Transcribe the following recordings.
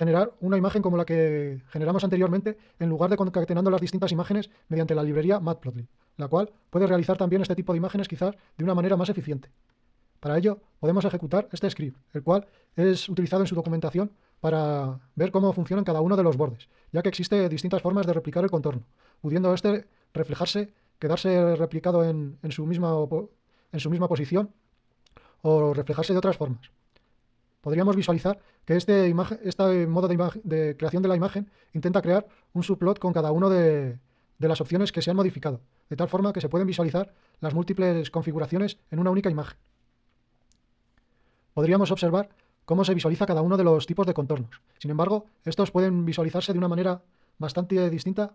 generar una imagen como la que generamos anteriormente en lugar de concatenando las distintas imágenes mediante la librería Matplotlib, la cual puede realizar también este tipo de imágenes quizás de una manera más eficiente. Para ello podemos ejecutar este script, el cual es utilizado en su documentación para ver cómo funcionan cada uno de los bordes, ya que existe distintas formas de replicar el contorno, pudiendo este reflejarse, quedarse replicado en, su, misma, en su misma posición o reflejarse de otras formas. Podríamos visualizar que este, modo de, creación de la imagen intenta crear un subplot con cada una de, de las opciones que se han modificado, de tal forma que se pueden visualizar las múltiples configuraciones en una única imagen. Podríamos observar cómo se visualiza cada uno de los tipos de contornos. Sin embargo, estos pueden visualizarse de una manera bastante distinta,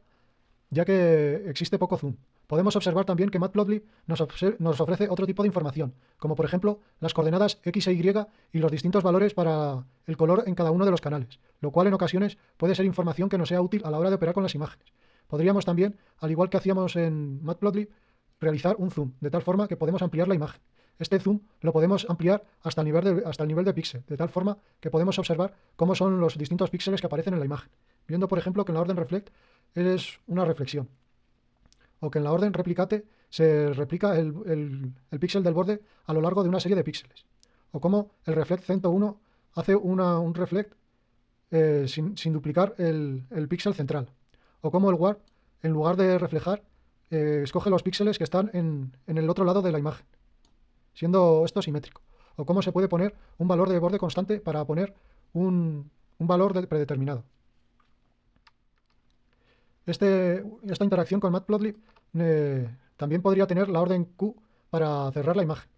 ya que existe poco zoom. Podemos observar también que Matplotlib nos, ofrece otro tipo de información, como por ejemplo las coordenadas X e Y y los distintos valores para el color en cada uno de los canales, lo cual en ocasiones puede ser información que nos sea útil a la hora de operar con las imágenes. Podríamos también, al igual que hacíamos en Matplotlib, realizar un zoom, de tal forma que podemos ampliar la imagen. Este zoom lo podemos ampliar hasta el nivel de, hasta el nivel de píxel, de tal forma que podemos observar cómo son los distintos píxeles que aparecen en la imagen, viendo por ejemplo que en la orden reflect es una reflexión o que en la orden replicate se replica el, píxel del borde a lo largo de una serie de píxeles. O como el reflect 101 hace un reflect eh, sin, duplicar el, píxel central. O como el warp, en lugar de reflejar, eh, escoge los píxeles que están en, el otro lado de la imagen, siendo esto simétrico. O cómo se puede poner un valor de borde constante para poner un, valor predeterminado. Este, esta interacción con Matplotlib eh, también podría tener la orden Q para cerrar la imagen.